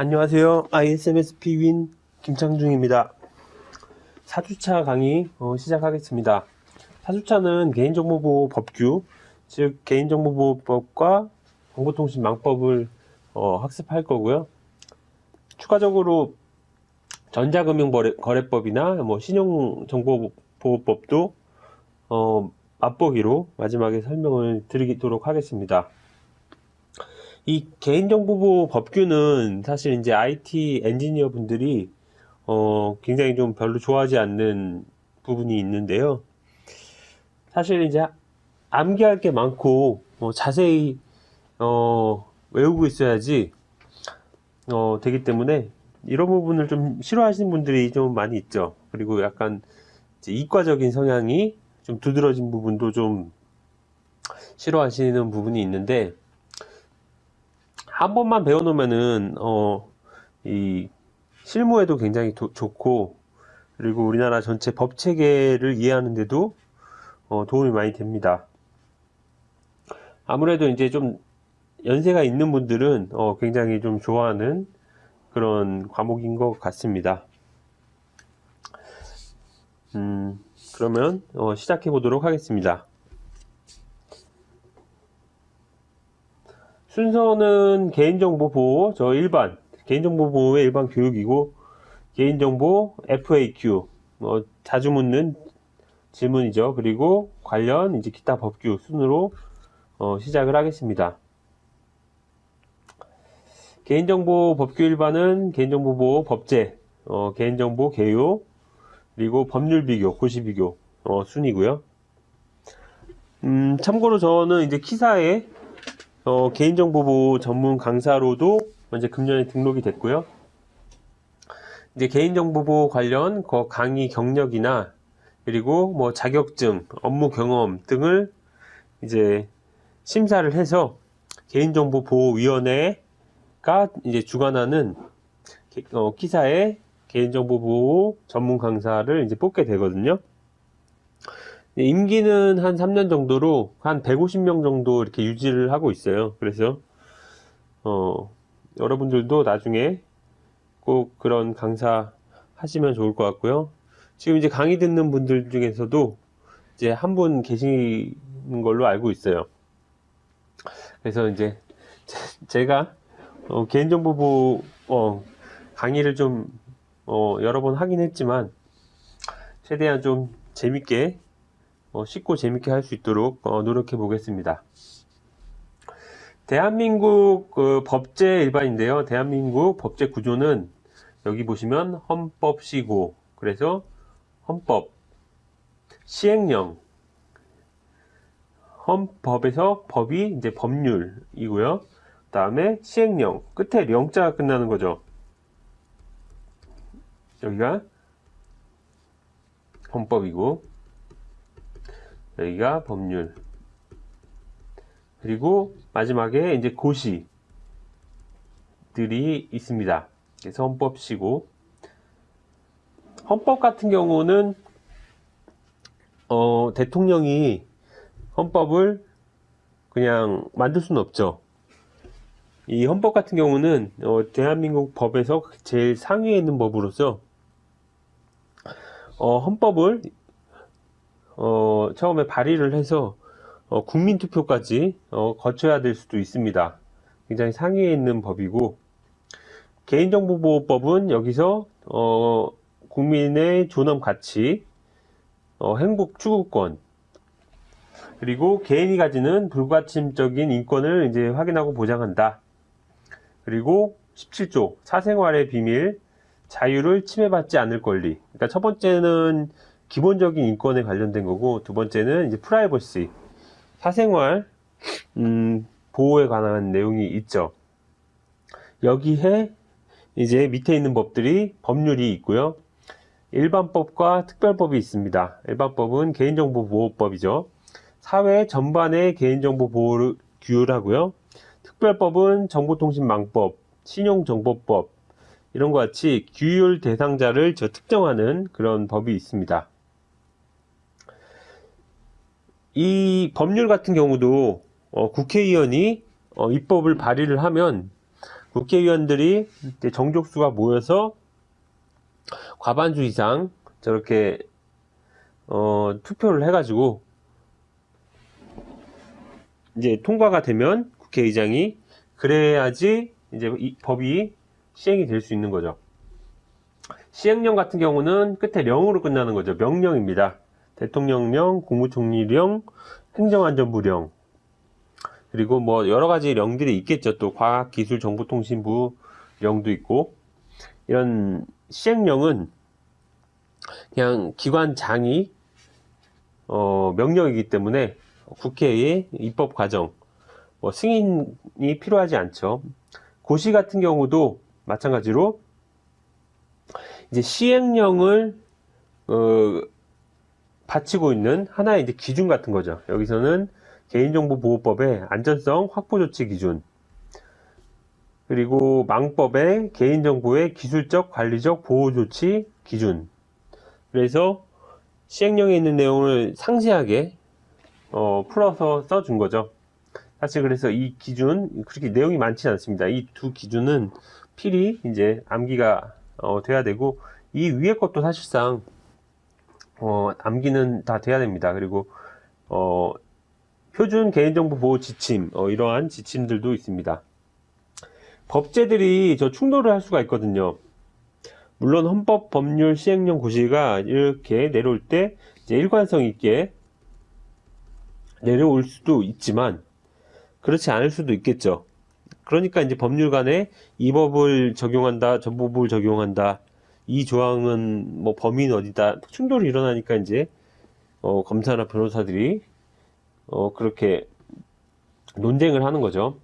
안녕하세요. ISMSP 윈 김창중입니다. 4주차 강의 어, 시작하겠습니다. 4주차는 개인정보보호 법규, 즉 개인정보보호법과 정보통신망법을 어, 학습할 거고요. 추가적으로 전자금융거래법이나 뭐 신용정보보호법도 어, 맛보기로 마지막에 설명을 드리도록 하겠습니다. 이 개인정보보호 법규는 사실 이제 IT 엔지니어 분들이 어 굉장히 좀 별로 좋아하지 않는 부분이 있는데요. 사실 이제 암기할 게 많고 어 자세히 어 외우고 있어야지 어 되기 때문에 이런 부분을 좀 싫어하시는 분들이 좀 많이 있죠. 그리고 약간 이과적인 성향이 좀 두드러진 부분도 좀 싫어하시는 부분이 있는데 한 번만 배워놓으면은 어, 이 실무에도 굉장히 도, 좋고 그리고 우리나라 전체 법 체계를 이해하는데도 어, 도움이 많이 됩니다. 아무래도 이제 좀 연세가 있는 분들은 어, 굉장히 좀 좋아하는 그런 과목인 것 같습니다. 음, 그러면 어, 시작해 보도록 하겠습니다. 순서는 개인정보 보호, 저 일반, 개인정보 보호의 일반 교육이고, 개인정보 FAQ, 뭐, 자주 묻는 질문이죠. 그리고 관련 이제 기타 법규 순으로 어, 시작을 하겠습니다. 개인정보 법규 일반은 개인정보 보호 법제, 어, 개인정보 개요, 그리고 법률 비교, 고시 비교 어, 순이고요. 음, 참고로 저는 이제 키사에 어, 개인정보보호 전문 강사로도 이제 금년에 등록이 됐고요. 이제 개인정보보호 관련 그 강의 경력이나 그리고 뭐 자격증, 업무 경험 등을 이제 심사를 해서 개인정보보호위원회가 이제 주관하는 어, 기사의 개인정보보호 전문 강사를 이제 뽑게 되거든요. 네, 임기는 한 3년 정도로 한 150명 정도 이렇게 유지를 하고 있어요. 그래서 어, 여러분들도 나중에 꼭 그런 강사 하시면 좋을 것 같고요. 지금 이제 강의 듣는 분들 중에서도 이제 한 분 계시는 걸로 알고 있어요. 그래서 이제 제가 어, 개인정보보 어, 강의를 좀 어, 여러 번 하긴 했지만 최대한 좀 재밌게 어, 쉽고 재밌게 할 수 있도록 어, 노력해 보겠습니다. 대한민국 그 법제 일반인데요. 대한민국 법제 구조는 여기 보시면 헌법시고 그래서 헌법 시행령 헌법에서 법이 이제 법률이고요. 그 다음에 시행령 끝에 령자가 끝나는 거죠. 여기가 헌법이고 여기가 법률 그리고 마지막에 이제 고시들이 있습니다. 그래서 헌법시고 헌법 같은 경우는 어, 대통령이 헌법을 그냥 만들 수는 없죠. 이 헌법 같은 경우는 어, 대한민국 법에서 제일 상위에 있는 법으로서 어, 헌법을 어, 처음에 발의를 해서 어, 국민투표까지 어, 거쳐야 될 수도 있습니다. 굉장히 상위에 있는 법이고 개인정보보호법은 여기서 어, 국민의 존엄 가치, 어, 행복 추구권, 그리고 개인이 가지는 불가침적인 인권을 이제 확인하고 보장한다. 그리고 17조 사생활의 비밀, 자유를 침해받지 않을 권리. 그러니까 첫 번째는 기본적인 인권에 관련된 거고 두 번째는 이제 프라이버시 사생활 음, 보호에 관한 내용이 있죠. 여기에 이제 밑에 있는 법들이 법률이 있고요. 일반법과 특별법이 있습니다. 일반법은 개인정보보호법이죠. 사회 전반의 개인정보 보호를 규율하고요. 특별법은 정보통신망법, 신용정보법 이런 것 같이 규율 대상자를 저 특정하는 그런 법이 있습니다. 이 법률 같은 경우도 어, 국회의원이 어, 입법을 발의를 하면 국회의원들이 정족수가 모여서 과반수 이상 저렇게 어, 투표를 해가지고 이제 통과가 되면 국회의장이 그래야지 이제 이 법이 시행이 될 수 있는 거죠. 시행령 같은 경우는 끝에 령으로 끝나는 거죠. 명령입니다. 대통령령, 국무총리령, 행정안전부령, 그리고 뭐 여러 가지 령들이 있겠죠. 또 과학기술정보통신부 령도 있고 이런 시행령은 그냥 기관장이 어, 명령이기 때문에 국회의 입법 과정 뭐 승인이 필요하지 않죠. 고시 같은 경우도 마찬가지로 이제 시행령을 어, 바치고 있는 하나의 이제 기준 같은 거죠. 여기서는 개인정보보호법의 안전성 확보 조치 기준 그리고 망법의 개인정보의 기술적 관리적 보호 조치 기준 그래서 시행령에 있는 내용을 상세하게 어, 풀어서 써준 거죠. 사실 그래서 이 기준 그렇게 내용이 많지 않습니다. 이 두 기준은 필히 이제 암기가 어, 돼야 되고 이 위에 것도 사실상 어, 암기는 다 돼야 됩니다. 그리고 어, 표준 개인정보 보호 지침 어, 이러한 지침들도 있습니다. 법제들이 저 충돌을 할 수가 있거든요. 물론 헌법 법률 시행령 고시가 이렇게 내려올 때 이제 일관성 있게 내려올 수도 있지만 그렇지 않을 수도 있겠죠. 그러니까 이제 법률 간에 이 법을 적용한다, 저 법을 적용한다, 이 조항은 뭐 범위는 어디다 충돌이 일어나니까 이제 어, 검사나 변호사들이 어, 그렇게 논쟁을 하는 거죠.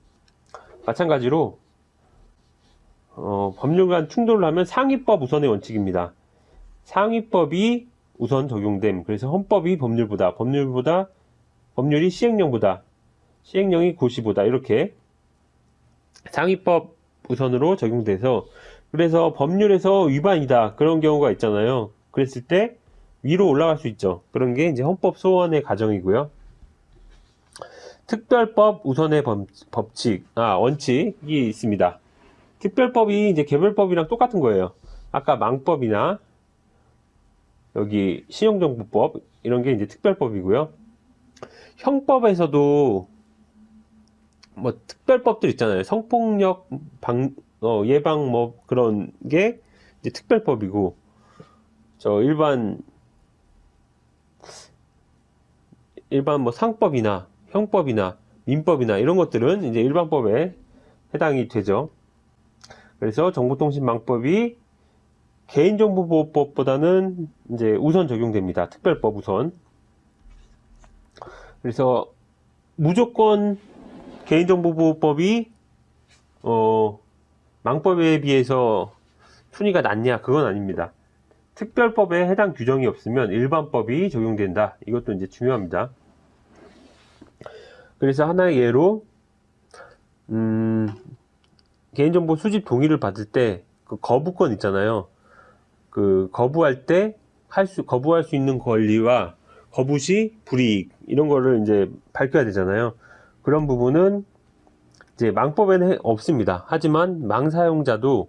마찬가지로 어, 법률 간 충돌을 하면 상위법 우선의 원칙입니다. 상위법이 우선 적용됨. 그래서 헌법이 법률보다, 법률보다, 법률이 시행령보다, 시행령이 고시보다 이렇게 상위법 우선으로 적용돼서 그래서 법률에서 위반이다 그런 경우가 있잖아요. 그랬을 때 위로 올라갈 수 있죠. 그런 게 이제 헌법 소원의 가정이고요. 특별법 우선의 법, 법칙, 아, 원칙이 있습니다. 특별법이 이제 개별법이랑 똑같은 거예요. 아까 망법이나 여기 신용정보법 이런 게 이제 특별법이고요. 형법에서도 뭐 특별법들 있잖아요. 성폭력 방, 어, 예방 뭐 그런 게 특별법이고 저 일반 일반 뭐 상법이나 형법이나 민법이나 이런 것들은 이제 일반법에 해당이 되죠. 그래서 정보통신망법이 개인정보보호법보다는 이제 우선 적용됩니다. 특별법 우선. 그래서 무조건 개인정보보호법이 어, 망법에 비해서 순위가 낮냐? 그건 아닙니다. 특별법에 해당 규정이 없으면 일반법이 적용된다. 이것도 이제 중요합니다. 그래서 하나의 예로 음, 개인정보 수집 동의를 받을 때 그 거부권 있잖아요. 그 거부할 때 할 수 거부할 수 있는 권리와 거부 시 불이익 이런 거를 이제 밝혀야 되잖아요. 그런 부분은 이제 망법에는 없습니다. 하지만 망 사용자도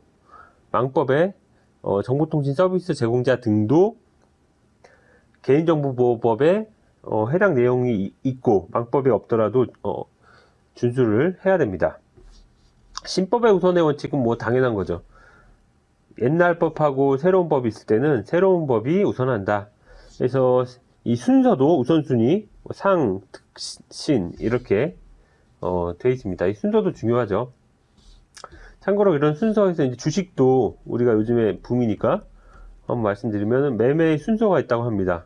망법에 어, 정보통신 서비스 제공자 등도 개인정보보호법에 어, 해당 내용이 있고 망법이 없더라도 어, 준수를 해야 됩니다. 신법의 우선의 원칙은 뭐 당연한 거죠. 옛날 법하고 새로운 법이 있을 때는 새로운 법이 우선한다. 그래서 이 순서도 우선순위, 뭐 상, 특, 신 이렇게 어, 되어 있습니다. 이 순서도 중요하죠. 참고로 이런 순서에서 이제 주식도 우리가 요즘에 붐이니까 한번 말씀드리면 매매의 순서가 있다고 합니다.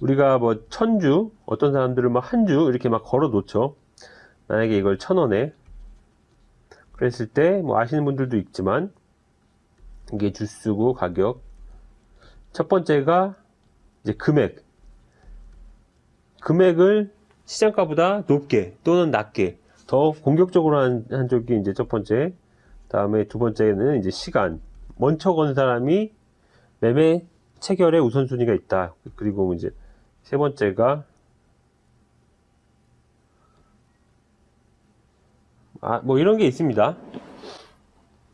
우리가 뭐 천주, 어떤 사람들은 뭐한주 이렇게 막 걸어 놓죠. 만약에 이걸 천 원에 그랬을 때 뭐 아시는 분들도 있지만 이게 주수고 가격 첫 번째가 이제 금액 금액을 시장가보다 높게 또는 낮게 더 공격적으로 한, 한 쪽이 이제 첫 번째 다음에 두 번째는 이제 시간 먼저 건 사람이 매매 체결의 우선순위가 있다 그리고 이제 세 번째가 아, 뭐 이런 게 있습니다.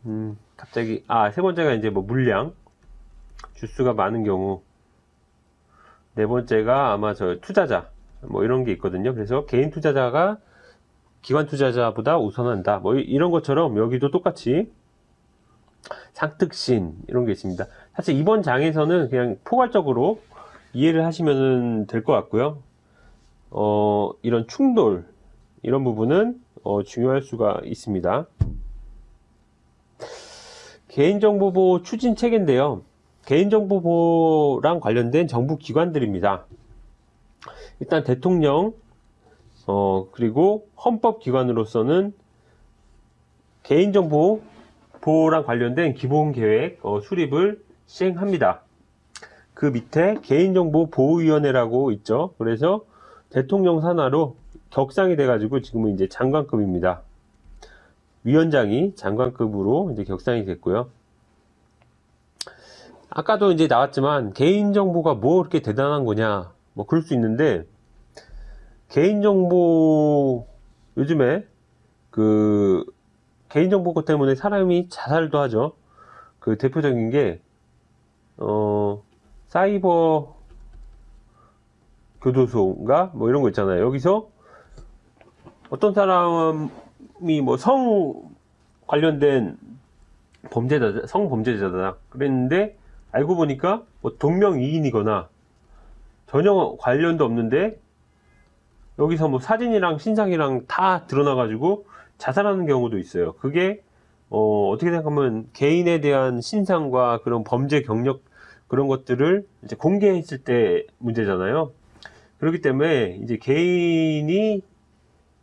음, 갑자기, 아, 세 번째가 이제 뭐 물량. 주수가 많은 경우. 네 번째가 아마 저 투자자. 뭐 이런 게 있거든요. 그래서 개인 투자자가 기관 투자자보다 우선한다. 뭐 이- 이런 것처럼 여기도 똑같이 상특신 이런 게 있습니다. 사실 이번 장에서는 그냥 포괄적으로 이해를 하시면 될 것 같고요. 어, 이런 충돌 이런 부분은 어, 중요할 수가 있습니다. 개인정보보호 추진 체계인데요. 개인정보보호랑 관련된 정부 기관들입니다. 일단 대통령, 어, 그리고 헌법기관으로서는 개인정보 보호랑 관련된 기본계획 어, 수립을 시행합니다. 그 밑에 개인정보 보호위원회라고 있죠. 그래서 대통령 산하로 격상이 돼가지고 지금은 이제 장관급입니다. 위원장이 장관급으로 이제 격상이 됐고요. 아까도 이제 나왔지만 개인정보가 뭐 그렇게 대단한 거냐 뭐 그럴 수 있는데 개인정보 요즘에 그 개인정보 것 때문에 사람이 자살도 하죠. 그 대표적인 게 어, 사이버 교도소인가 뭐 이런 거 있잖아요. 여기서 어떤 사람이 뭐 성 관련된 범죄자, 성 범죄자다. 그랬는데 알고 보니까 뭐 동명이인이거나 전혀 관련도 없는데 여기서 뭐 사진이랑 신상이랑 다 드러나 가지고 자살하는 경우도 있어요. 그게 어, 어떻게 생각하면 개인에 대한 신상과 그런 범죄 경력 그런 것들을 이제 공개했을 때 문제잖아요. 그렇기 때문에 이제 개인이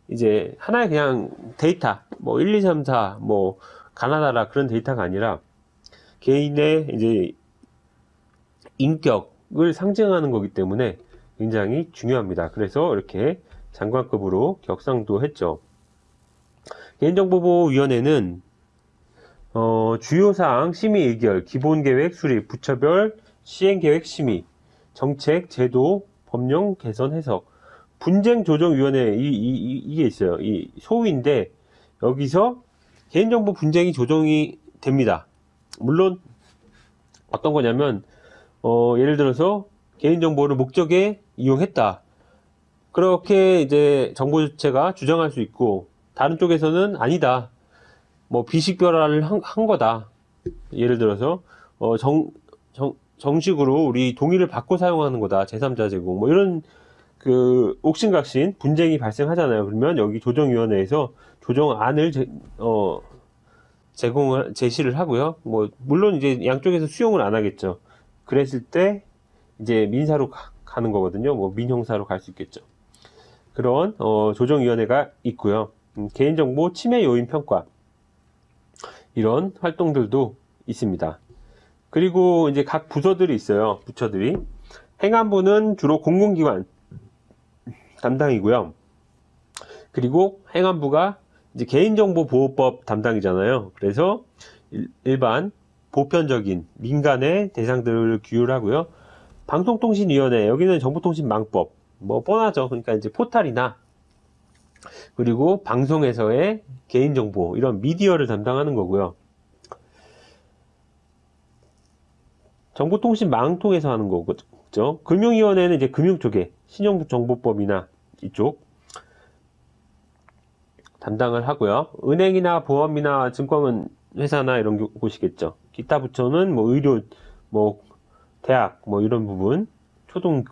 이제 하나의 그냥 데이터, 뭐 1, 2, 3, 4, 뭐 가나다라 그런 데이터가 아니라 개인의 이제 인격 을 상징하는 거기 때문에 굉장히 중요합니다. 그래서 이렇게 장관급으로 격상도 했죠. 개인정보보호위원회는 어, 주요사항 심의 의결, 기본계획 수립, 부처별 시행계획 심의, 정책, 제도, 법령 개선 해석, 분쟁조정위원회 이, 이, 이- 이게 있어요. 이 소위인데 여기서 개인정보 분쟁이 조정이 됩니다. 물론 어떤 거냐면 어, 예를 들어서 개인정보를 목적에 이용했다. 그렇게 이제 정보 주체가 주장할 수 있고 다른 쪽에서는 아니다. 뭐 비식별화를 한, 한 거다. 예를 들어서 어, 정, 정, 정식으로 우리 동의를 받고 사용하는 거다. 제3자 제공 뭐 이런 그 옥신각신 분쟁이 발생하잖아요. 그러면 여기 조정위원회에서 조정안을 제, 어, 제공을 제시를 하고요. 뭐 물론 이제 양쪽에서 수용을 안 하겠죠. 그랬을 때 이제 민사로 가, 는 거거든요. 뭐 민형사로 갈 수 있겠죠. 그런 어, 조정위원회가 있고요. 음, 개인정보 침해 요인 평가 이런 활동들도 있습니다. 그리고 이제 각 부서들이 있어요. 부처들이 행안부는 주로 공공기관 담당이고요. 그리고 행안부가 이제 개인정보보호법 담당이잖아요. 그래서 일- 일반 보편적인 민간의 대상들을 규율하고요. 방송통신위원회 여기는 정보통신망법 뭐 뻔하죠. 그러니까 이제 포탈이나 그리고 방송에서의 개인정보 이런 미디어를 담당하는 거고요. 정보통신망통에서 하는 거죠. 금융위원회는 이제 금융 쪽에 신용정보법이나 이쪽 담당을 하고요. 은행이나 보험이나 증권 회사나 이런 교- 곳이겠죠. 부처는 뭐 의료, 뭐 대학, 뭐 이런 부분, 초등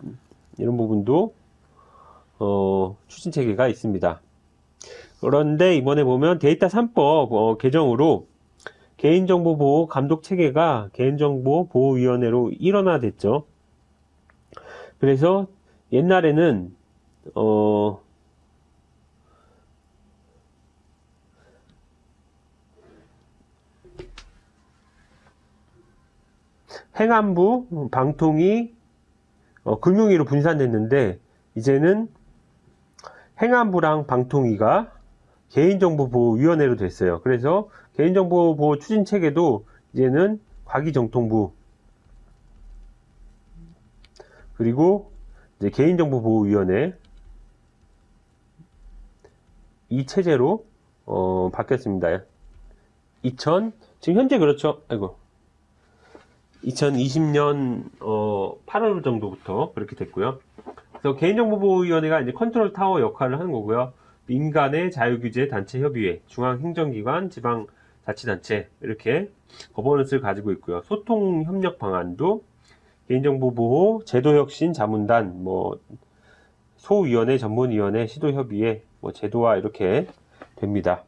이런 부분도 어, 추진 체계가 있습니다. 그런데 이번에 보면 데이터 3법 어, 개정으로 개인정보 보호 감독 체계가 개인정보 보호위원회로 일원화됐죠. 그래서 옛날에는 어, 행안부, 방통위, 어, 금융위로 분산됐는데 이제는 행안부랑 방통위가 개인정보보호위원회로 됐어요. 그래서 개인정보보호 추진 체계도 이제는 과기정통부 그리고 이제 개인정보보호위원회 이 체제로 어, 바뀌었습니다. 지금 현재 그렇죠. 아이고. 2020년 어, 8월 정도부터 그렇게 됐고요. 그래서 개인정보보호위원회가 이제 컨트롤 타워 역할을 하는 거고요. 민간의 자율규제 단체 협의회, 중앙행정기관, 지방 자치단체 이렇게 거버넌스를 가지고 있고요. 소통 협력 방안도 개인정보 보호 제도혁신 자문단, 뭐 소위원회, 전문위원회, 시도협의회, 뭐 제도화 이렇게 됩니다.